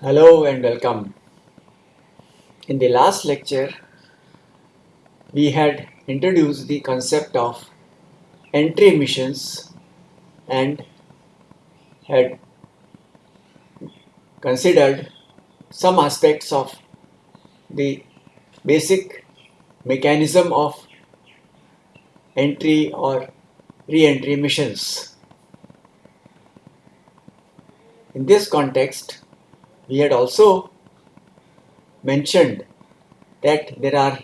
Hello and welcome. In the last lecture, we had introduced the concept of entry missions and had considered some aspects of the basic mechanism of entry or re-entry missions. In this context, we had also mentioned that there are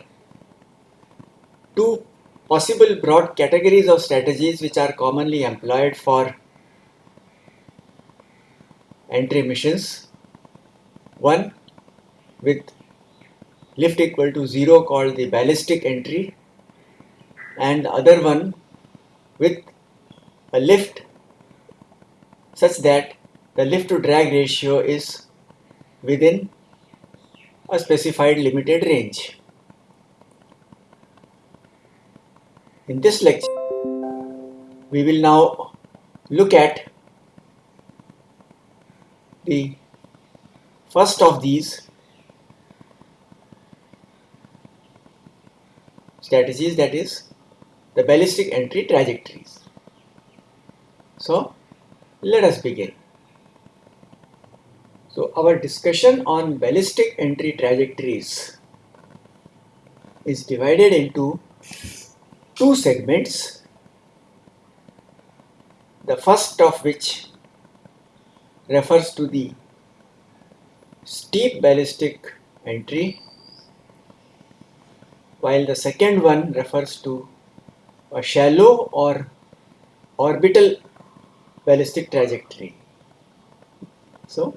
two possible broad categories of strategies which are commonly employed for entry missions. One with lift equal to 0 called the ballistic entry and the other one with a lift such that the lift to drag ratio is within a specified limited range. In this lecture, we will now look at the first of these strategies that is the ballistic entry trajectories. So let us begin. So our discussion on ballistic entry trajectories is divided into two segments. The first of which refers to the steep ballistic entry while the second one refers to a shallow or orbital ballistic trajectory. So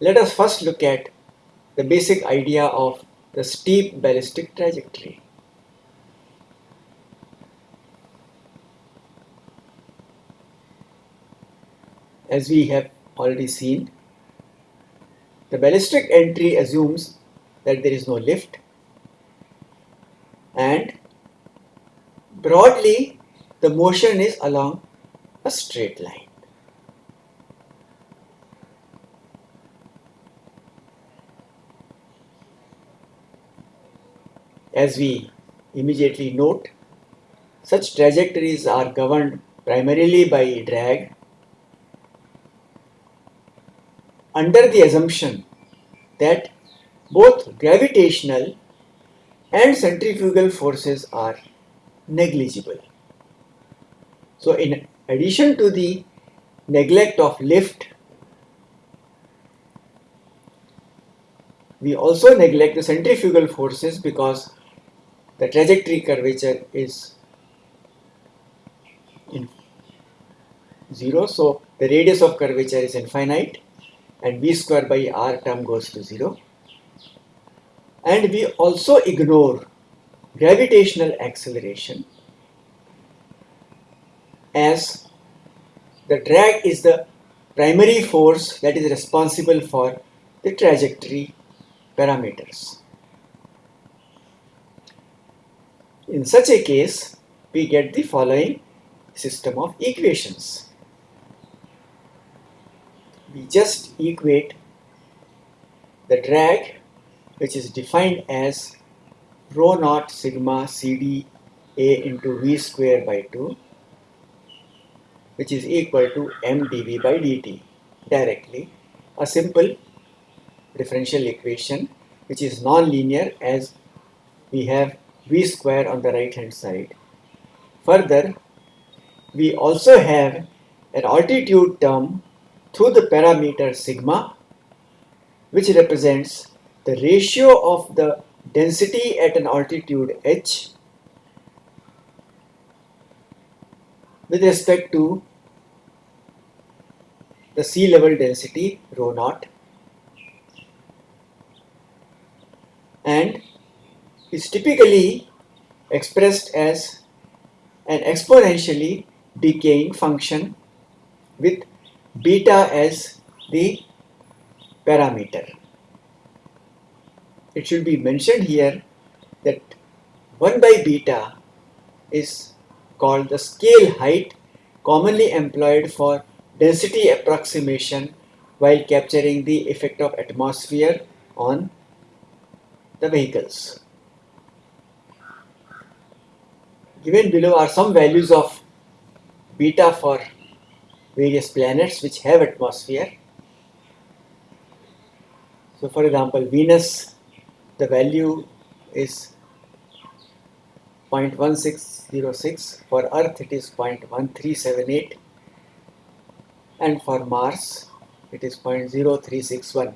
let us first look at the basic idea of the steep ballistic trajectory. As we have already seen, the ballistic entry assumes that there is no lift and broadly the motion is along a straight line. As we immediately note, such trajectories are governed primarily by drag under the assumption that both gravitational and centrifugal forces are negligible. So in addition to the neglect of lift, we also neglect the centrifugal forces because the trajectory curvature is in 0 so the radius of curvature is infinite and v square by r term goes to 0 and we also ignore gravitational acceleration as the drag is the primary force that is responsible for the trajectory parameters. In such a case, we get the following system of equations. We just equate the drag which is defined as rho naught sigma CD A into V square by 2 which is equal to mdv by dt directly a simple differential equation which is non-linear as we have v square on the right hand side. Further, we also have an altitude term through the parameter sigma which represents the ratio of the density at an altitude h with respect to the sea level density rho naught. And is typically expressed as an exponentially decaying function with beta as the parameter. It should be mentioned here that 1 by beta is called the scale height commonly employed for density approximation while capturing the effect of atmosphere on the vehicles. Given below are some values of beta for various planets which have atmosphere. So for example, Venus, the value is 0.1606, for Earth it is 0.1378 and for Mars it is 0.0361.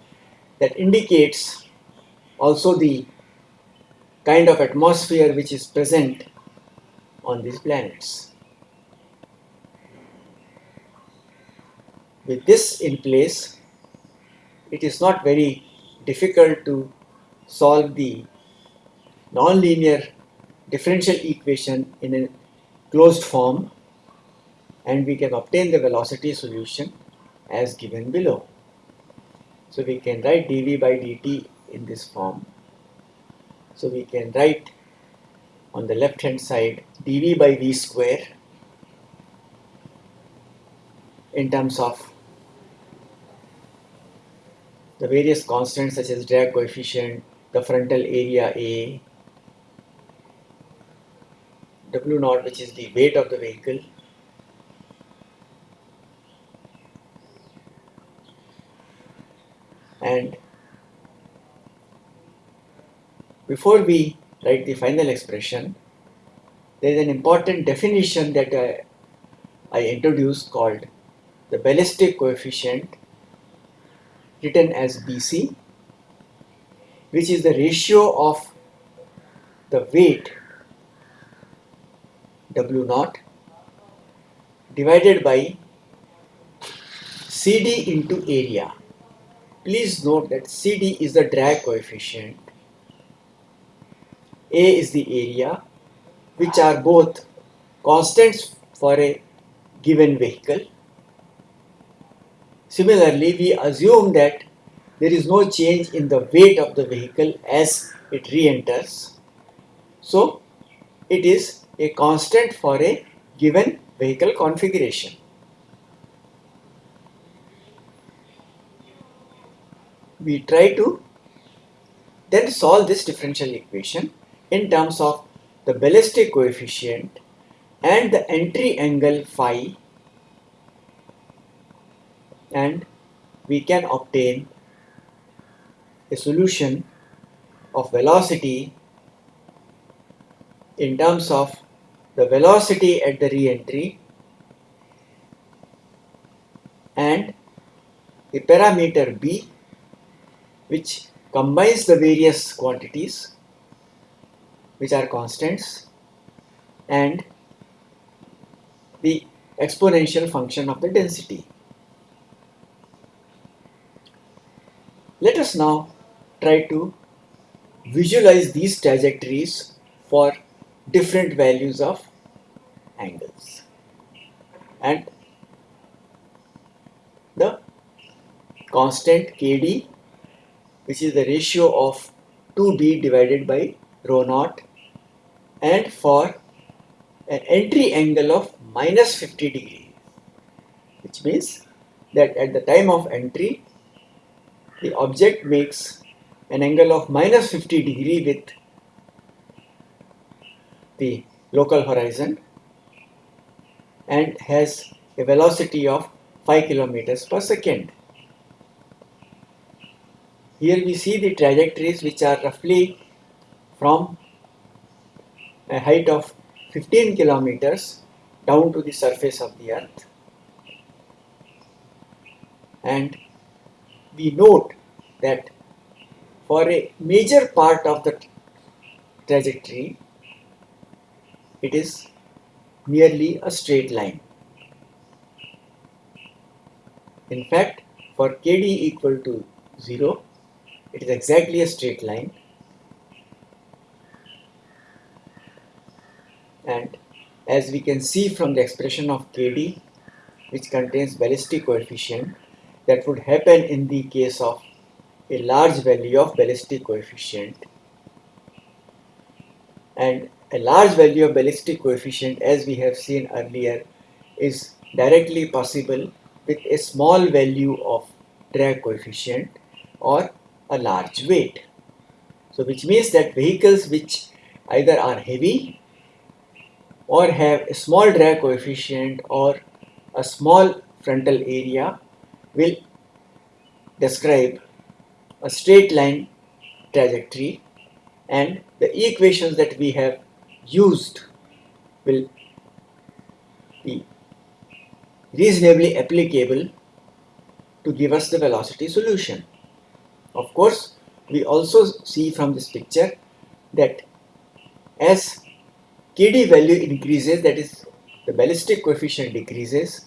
That indicates also the kind of atmosphere which is present on these planets. With this in place, it is not very difficult to solve the nonlinear differential equation in a closed form and we can obtain the velocity solution as given below. So we can write dv by dt in this form. So we can write on the left hand side dv by v square in terms of the various constants such as drag coefficient, the frontal area A, W naught which is the weight of the vehicle, and before we write the final expression, there is an important definition that I, I introduced called the ballistic coefficient written as BC which is the ratio of the weight W naught divided by CD into area. Please note that CD is the drag coefficient, A is the area which are both constants for a given vehicle Similarly, we assume that there is no change in the weight of the vehicle as it re-enters. So, it is a constant for a given vehicle configuration. We try to then solve this differential equation in terms of the ballistic coefficient and the entry angle phi and we can obtain a solution of velocity in terms of the velocity at the re-entry and a parameter b which combines the various quantities which are constants and the exponential function of the density. Let us now try to visualize these trajectories for different values of angles. And the constant kd which is the ratio of 2b divided by rho naught and for an entry angle of minus 50 degree which means that at the time of entry the object makes an angle of minus 50 degree with the local horizon and has a velocity of 5 kilometers per second. Here we see the trajectories which are roughly from a height of 15 kilometers down to the surface of the earth and we note that for a major part of the trajectory, it is merely a straight line. In fact, for kd equal to 0, it is exactly a straight line. And as we can see from the expression of kd, which contains ballistic coefficient, that would happen in the case of a large value of ballistic coefficient and a large value of ballistic coefficient as we have seen earlier is directly possible with a small value of drag coefficient or a large weight. So which means that vehicles which either are heavy or have a small drag coefficient or a small frontal area will describe a straight line trajectory and the equations that we have used will be reasonably applicable to give us the velocity solution. Of course, we also see from this picture that as KD value increases, that is the ballistic coefficient decreases,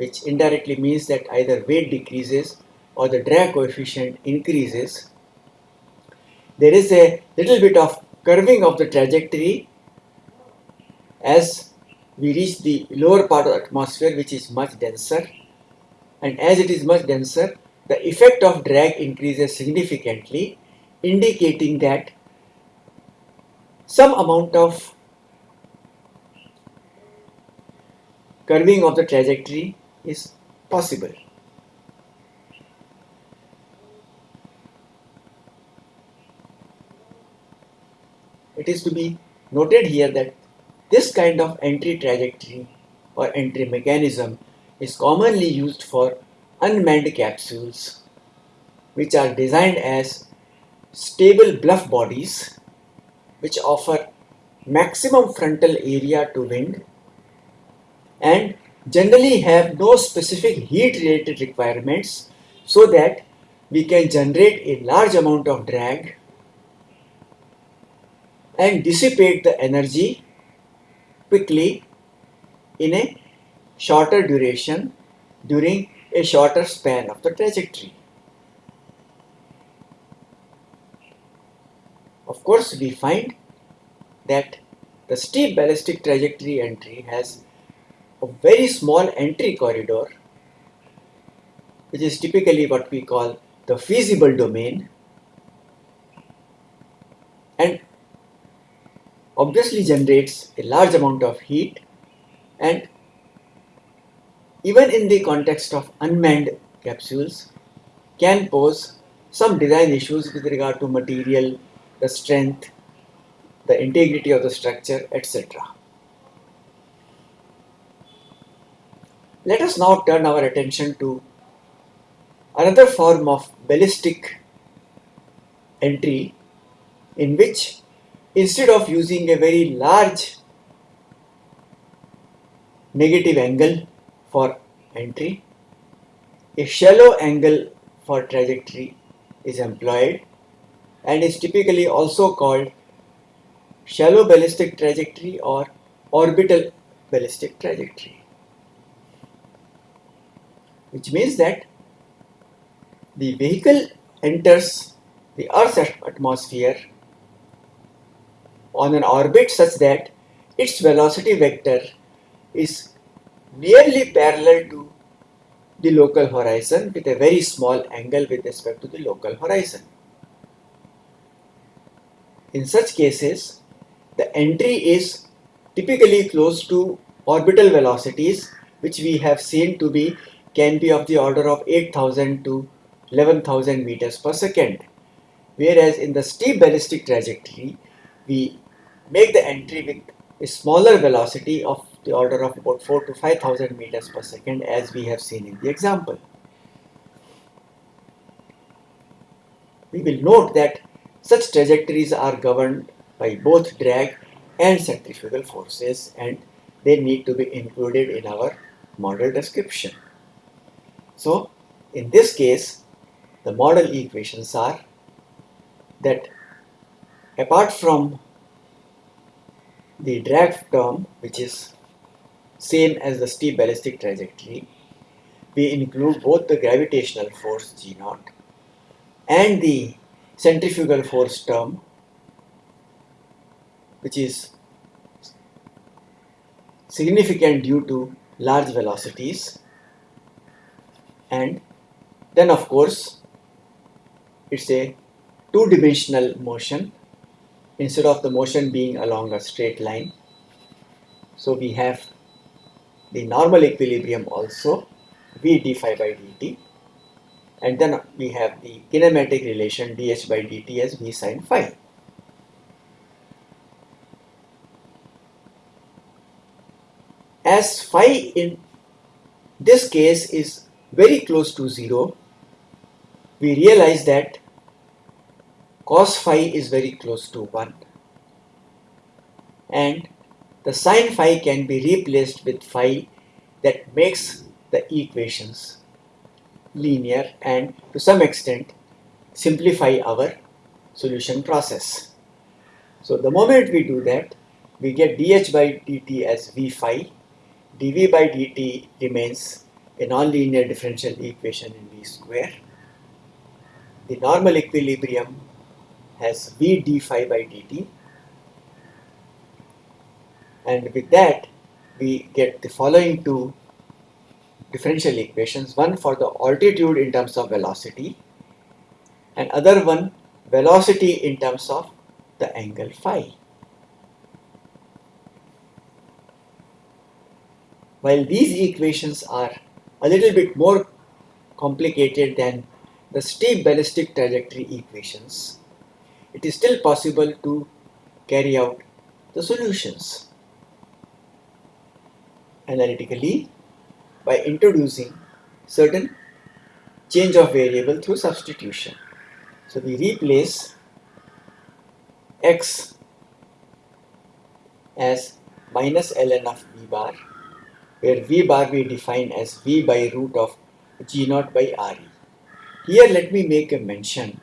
which indirectly means that either weight decreases or the drag coefficient increases, there is a little bit of curving of the trajectory as we reach the lower part of the atmosphere which is much denser. And as it is much denser the effect of drag increases significantly indicating that some amount of curving of the trajectory is possible. It is to be noted here that this kind of entry trajectory or entry mechanism is commonly used for unmanned capsules which are designed as stable bluff bodies which offer maximum frontal area to wind and generally have no specific heat related requirements so that we can generate a large amount of drag and dissipate the energy quickly in a shorter duration during a shorter span of the trajectory. Of course, we find that the steep ballistic trajectory entry has a very small entry corridor which is typically what we call the feasible domain and obviously generates a large amount of heat and even in the context of unmanned capsules can pose some design issues with regard to material, the strength, the integrity of the structure, etc. Let us now turn our attention to another form of ballistic entry in which instead of using a very large negative angle for entry, a shallow angle for trajectory is employed and is typically also called shallow ballistic trajectory or orbital ballistic trajectory which means that the vehicle enters the Earth's atmosphere on an orbit such that its velocity vector is nearly parallel to the local horizon with a very small angle with respect to the local horizon. In such cases, the entry is typically close to orbital velocities which we have seen to be can be of the order of 8000 to 11000 meters per second. Whereas in the steep ballistic trajectory, we make the entry with a smaller velocity of the order of about 4 to 5000 meters per second as we have seen in the example. We will note that such trajectories are governed by both drag and centrifugal forces and they need to be included in our model description. So in this case, the model equations are that apart from the drag term, which is same as the steep ballistic trajectory, we include both the gravitational force G naught and the centrifugal force term, which is significant due to large velocities and then of course it's a two-dimensional motion instead of the motion being along a straight line. So we have the normal equilibrium also v d phi by dt and then we have the kinematic relation dh by dt as v sine phi. As phi in this case is very close to 0, we realize that cos phi is very close to 1 and the sine phi can be replaced with phi that makes the equations linear and to some extent simplify our solution process. So the moment we do that, we get dh by dt as v phi, dv by dt remains a nonlinear differential equation in v square. The normal equilibrium has v d phi by dt and with that we get the following two differential equations one for the altitude in terms of velocity and other one velocity in terms of the angle phi. While these equations are a little bit more complicated than the steep ballistic trajectory equations, it is still possible to carry out the solutions analytically by introducing certain change of variable through substitution. So we replace x as minus ln of v bar where v bar we define as v by root of g naught by re. Here let me make a mention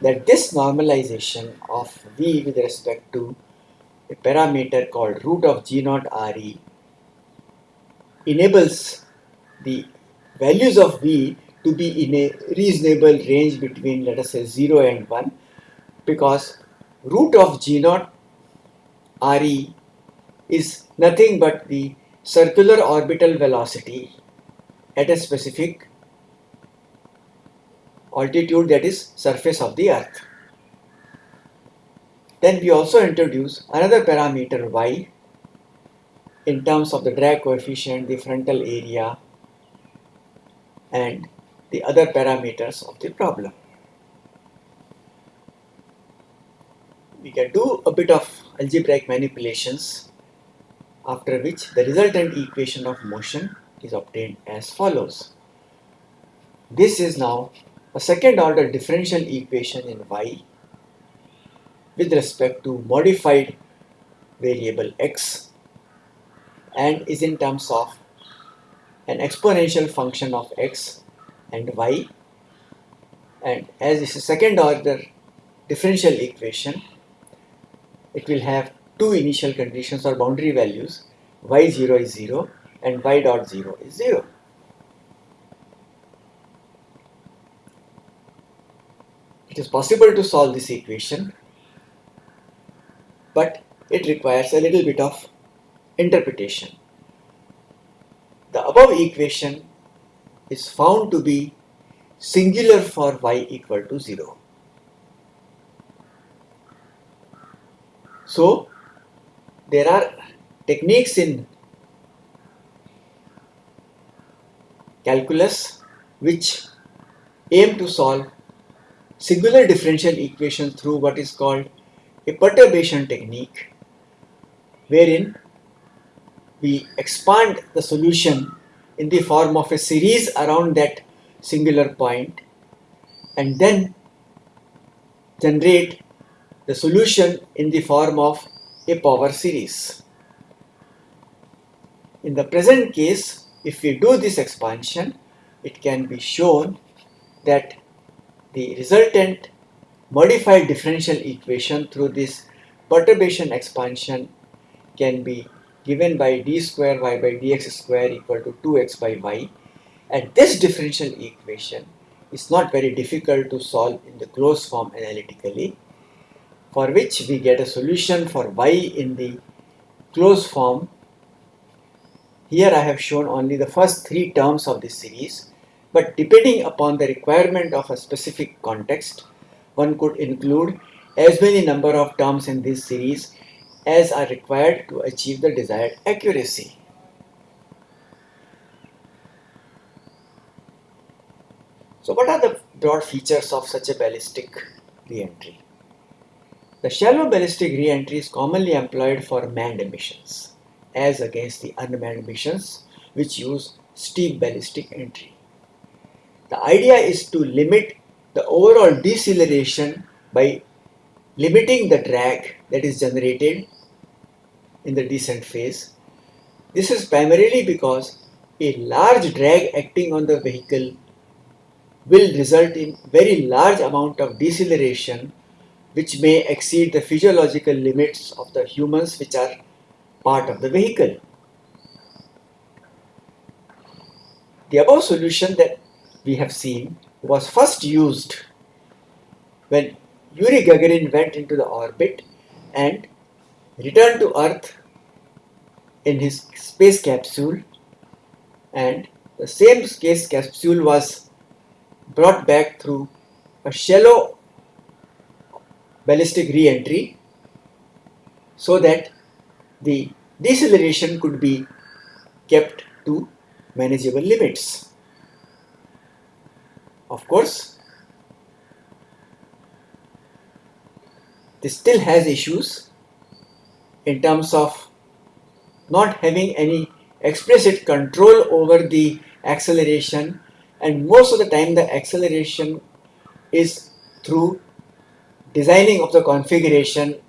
that this normalization of v with respect to a parameter called root of g naught re enables the values of v to be in a reasonable range between let us say 0 and 1 because root of g naught re is nothing but the circular orbital velocity at a specific altitude that is surface of the earth. Then we also introduce another parameter y in terms of the drag coefficient, the frontal area and the other parameters of the problem. We can do a bit of algebraic manipulations after which the resultant equation of motion is obtained as follows. This is now a second order differential equation in y with respect to modified variable x and is in terms of an exponential function of x and y and as is a second order differential equation it will have two initial conditions or boundary values y0 is 0 and y dot 0 is 0. It is possible to solve this equation but it requires a little bit of interpretation. The above equation is found to be singular for y equal to 0. So, there are techniques in calculus which aim to solve singular differential equations through what is called a perturbation technique wherein we expand the solution in the form of a series around that singular point and then generate the solution in the form of a power series. In the present case, if we do this expansion, it can be shown that the resultant modified differential equation through this perturbation expansion can be given by d square y by dx square equal to 2x by y and this differential equation is not very difficult to solve in the closed form analytically for which we get a solution for y in the closed form. Here I have shown only the first three terms of this series but depending upon the requirement of a specific context one could include as many number of terms in this series as are required to achieve the desired accuracy. So what are the broad features of such a ballistic reentry? The shallow ballistic reentry is commonly employed for manned missions as against the unmanned missions which use steep ballistic entry. The idea is to limit the overall deceleration by limiting the drag that is generated in the descent phase. This is primarily because a large drag acting on the vehicle will result in very large amount of deceleration which may exceed the physiological limits of the humans which are part of the vehicle. The above solution that we have seen was first used when Yuri Gagarin went into the orbit and returned to Earth in his space capsule and the same space capsule was brought back through a shallow ballistic re-entry so that the deceleration could be kept to manageable limits. Of course, this still has issues in terms of not having any explicit control over the acceleration and most of the time the acceleration is through designing of the configuration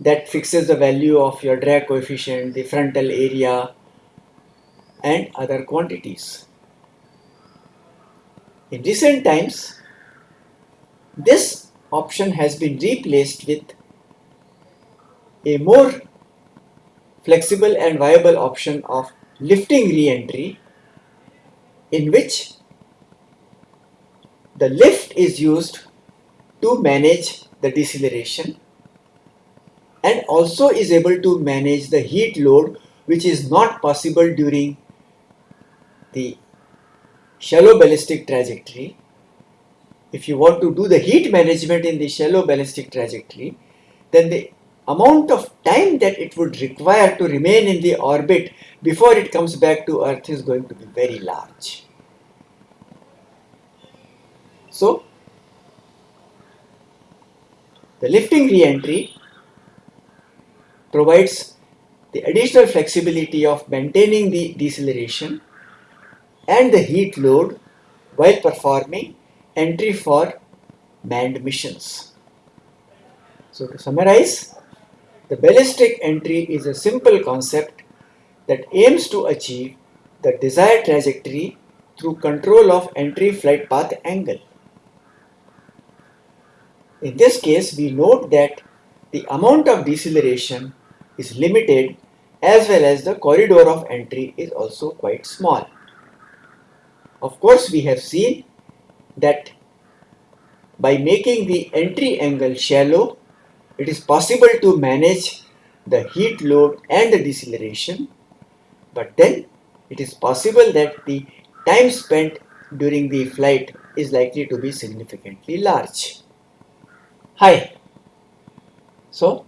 that fixes the value of your drag coefficient, the frontal area and other quantities. In recent times, this option has been replaced with a more flexible and viable option of lifting re-entry in which the lift is used to manage the deceleration and also is able to manage the heat load which is not possible during the shallow ballistic trajectory. If you want to do the heat management in the shallow ballistic trajectory, then the amount of time that it would require to remain in the orbit before it comes back to earth is going to be very large. So, the lifting re-entry provides the additional flexibility of maintaining the deceleration and the heat load while performing entry for manned missions. So to summarize, the ballistic entry is a simple concept that aims to achieve the desired trajectory through control of entry flight path angle. In this case, we note that the amount of deceleration is limited as well as the corridor of entry is also quite small. Of course, we have seen that by making the entry angle shallow, it is possible to manage the heat load and the deceleration but then it is possible that the time spent during the flight is likely to be significantly large. Hi. So,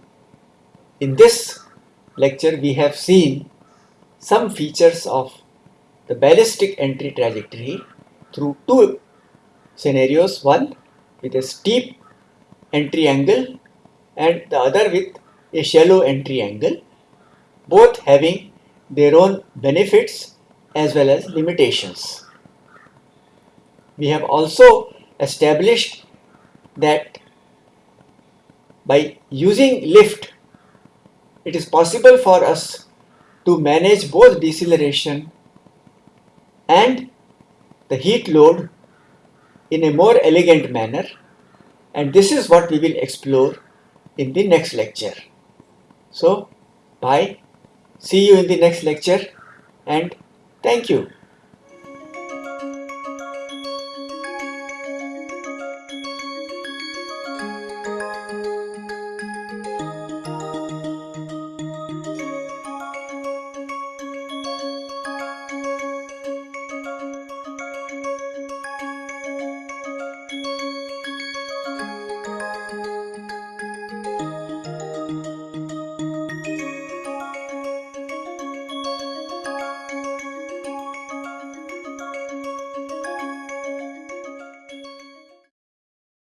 in this lecture we have seen some features of the ballistic entry trajectory through two scenarios, one with a steep entry angle and the other with a shallow entry angle, both having their own benefits as well as limitations. We have also established that by using lift, it is possible for us to manage both deceleration and the heat load in a more elegant manner and this is what we will explore in the next lecture. So, bye. See you in the next lecture and thank you.